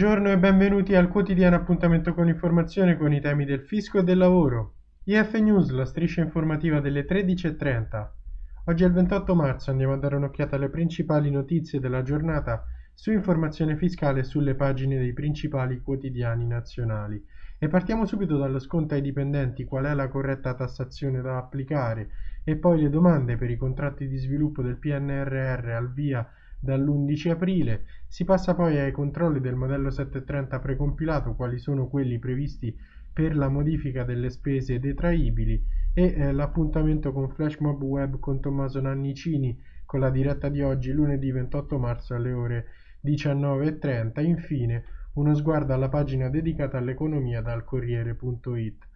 Buongiorno e benvenuti al quotidiano appuntamento con informazione con i temi del fisco e del lavoro. IF News, la striscia informativa delle 13.30. Oggi è il 28 marzo, andiamo a dare un'occhiata alle principali notizie della giornata su informazione fiscale sulle pagine dei principali quotidiani nazionali. E partiamo subito dallo sconto ai dipendenti, qual è la corretta tassazione da applicare e poi le domande per i contratti di sviluppo del PNRR al via dall'11 aprile. Si passa poi ai controlli del modello 730 precompilato, quali sono quelli previsti per la modifica delle spese detraibili e eh, l'appuntamento con Flash Mob Web con Tommaso Nannicini con la diretta di oggi lunedì 28 marzo alle ore 19.30. Infine uno sguardo alla pagina dedicata all'economia dal Corriere.it.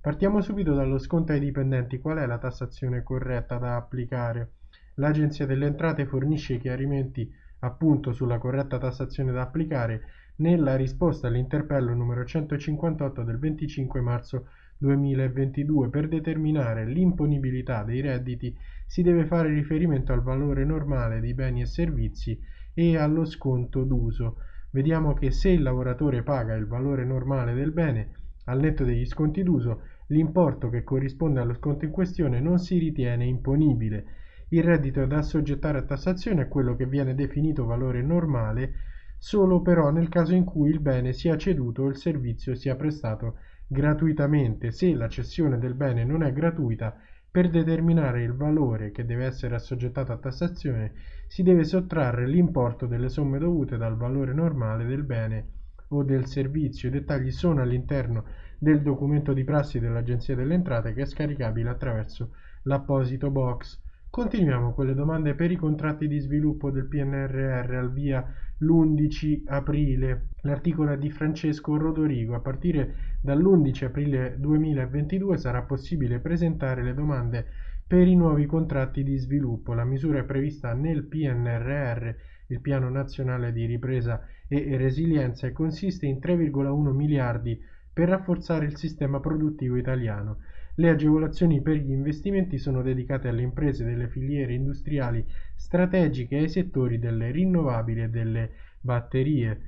Partiamo subito dallo sconto ai dipendenti. Qual è la tassazione corretta da applicare? L'Agenzia delle Entrate fornisce chiarimenti appunto sulla corretta tassazione da applicare nella risposta all'interpello numero 158 del 25 marzo 2022 per determinare l'imponibilità dei redditi si deve fare riferimento al valore normale di beni e servizi e allo sconto d'uso. Vediamo che se il lavoratore paga il valore normale del bene al netto degli sconti d'uso, l'importo che corrisponde allo sconto in questione non si ritiene imponibile il reddito da assoggettare a tassazione è quello che viene definito valore normale solo però nel caso in cui il bene sia ceduto o il servizio sia prestato gratuitamente. Se la cessione del bene non è gratuita, per determinare il valore che deve essere assoggettato a tassazione si deve sottrarre l'importo delle somme dovute dal valore normale del bene o del servizio. I dettagli sono all'interno del documento di prassi dell'Agenzia delle Entrate che è scaricabile attraverso l'apposito box. Continuiamo con le domande per i contratti di sviluppo del PNRR al via l'11 aprile. L'articolo è di Francesco Rodorigo. A partire dall'11 aprile 2022 sarà possibile presentare le domande per i nuovi contratti di sviluppo. La misura è prevista nel PNRR, il Piano Nazionale di Ripresa e Resilienza, e consiste in 3,1 miliardi per rafforzare il sistema produttivo italiano. Le agevolazioni per gli investimenti sono dedicate alle imprese delle filiere industriali strategiche e ai settori delle rinnovabili e delle batterie.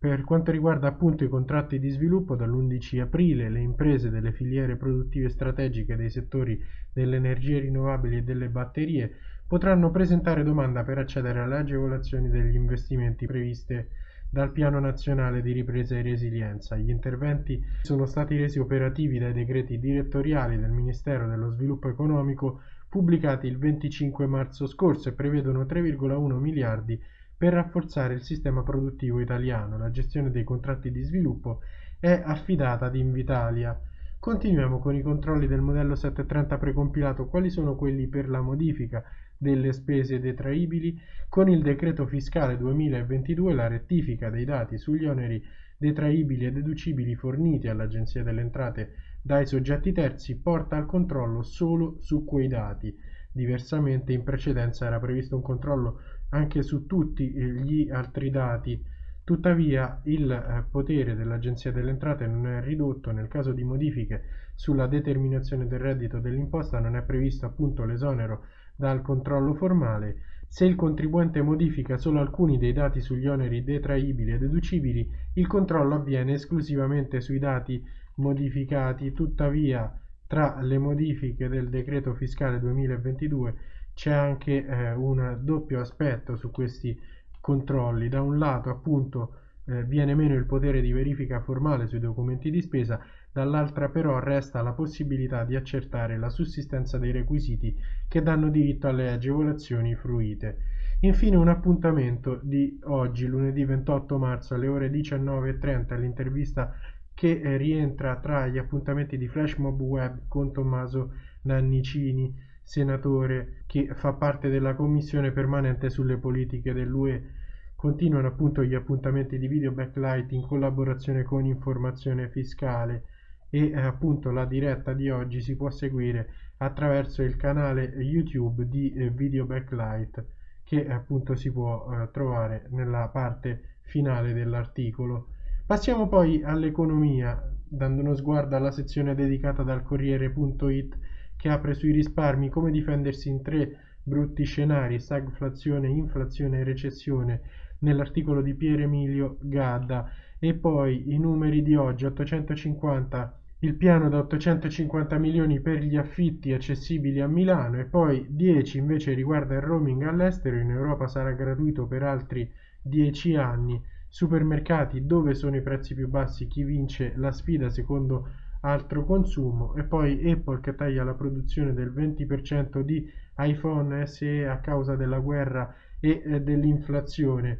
Per quanto riguarda appunto i contratti di sviluppo, dall'11 aprile le imprese delle filiere produttive strategiche dei settori delle energie rinnovabili e delle batterie potranno presentare domanda per accedere alle agevolazioni degli investimenti previste dal Piano Nazionale di Ripresa e Resilienza. Gli interventi sono stati resi operativi dai decreti direttoriali del Ministero dello Sviluppo Economico pubblicati il 25 marzo scorso e prevedono 3,1 miliardi per rafforzare il sistema produttivo italiano. La gestione dei contratti di sviluppo è affidata ad Invitalia. Continuiamo con i controlli del modello 730 precompilato. Quali sono quelli per la modifica delle spese detraibili, con il decreto fiscale 2022 la rettifica dei dati sugli oneri detraibili e deducibili forniti all'Agenzia delle Entrate dai soggetti terzi porta al controllo solo su quei dati. Diversamente in precedenza era previsto un controllo anche su tutti gli altri dati. Tuttavia il eh, potere dell'Agenzia delle Entrate non è ridotto nel caso di modifiche sulla determinazione del reddito dell'imposta non è previsto appunto l'esonero dal controllo formale, se il contribuente modifica solo alcuni dei dati sugli oneri detraibili e deducibili, il controllo avviene esclusivamente sui dati modificati. Tuttavia, tra le modifiche del decreto fiscale 2022 c'è anche eh, un doppio aspetto su questi controlli. Da un lato, appunto, eh, viene meno il potere di verifica formale sui documenti di spesa, dall'altra però resta la possibilità di accertare la sussistenza dei requisiti che danno diritto alle agevolazioni fruite. Infine un appuntamento di oggi, lunedì 28 marzo alle ore 19.30, l'intervista che eh, rientra tra gli appuntamenti di Flash Mob Web con Tommaso Nannicini, senatore che fa parte della commissione permanente sulle politiche dell'UE Continuano appunto gli appuntamenti di video backlight in collaborazione con Informazione Fiscale. E eh, appunto la diretta di oggi si può seguire attraverso il canale YouTube di eh, Video Backlight che appunto si può eh, trovare nella parte finale dell'articolo. Passiamo poi all'economia, dando uno sguardo alla sezione dedicata dal Corriere.it che apre sui risparmi come difendersi in tre brutti scenari, stagflazione, inflazione e recessione nell'articolo di Pier Emilio Gadda. E poi i numeri di oggi 850 il piano da 850 milioni per gli affitti accessibili a Milano e poi 10 invece riguarda il roaming all'estero, in Europa sarà gratuito per altri 10 anni, supermercati dove sono i prezzi più bassi, chi vince la sfida secondo altro consumo e poi Apple che taglia la produzione del 20% di iPhone SE a causa della guerra e eh, dell'inflazione.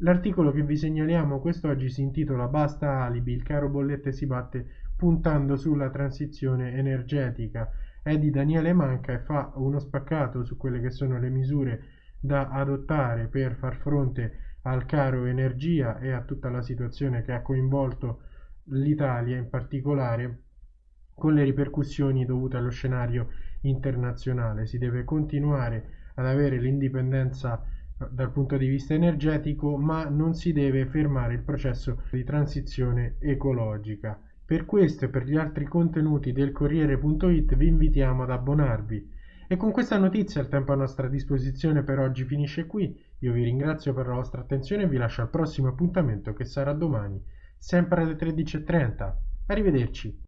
L'articolo che vi segnaliamo quest'oggi si intitola Basta alibi, il caro bollette si batte puntando sulla transizione energetica. È di Daniele Manca e fa uno spaccato su quelle che sono le misure da adottare per far fronte al caro energia e a tutta la situazione che ha coinvolto l'Italia in particolare con le ripercussioni dovute allo scenario internazionale. Si deve continuare ad avere l'indipendenza eh, dal punto di vista energetico, ma non si deve fermare il processo di transizione ecologica. Per questo e per gli altri contenuti del Corriere.it vi invitiamo ad abbonarvi. E con questa notizia il tempo a nostra disposizione per oggi finisce qui. Io vi ringrazio per la vostra attenzione e vi lascio al prossimo appuntamento che sarà domani, sempre alle 13.30. Arrivederci.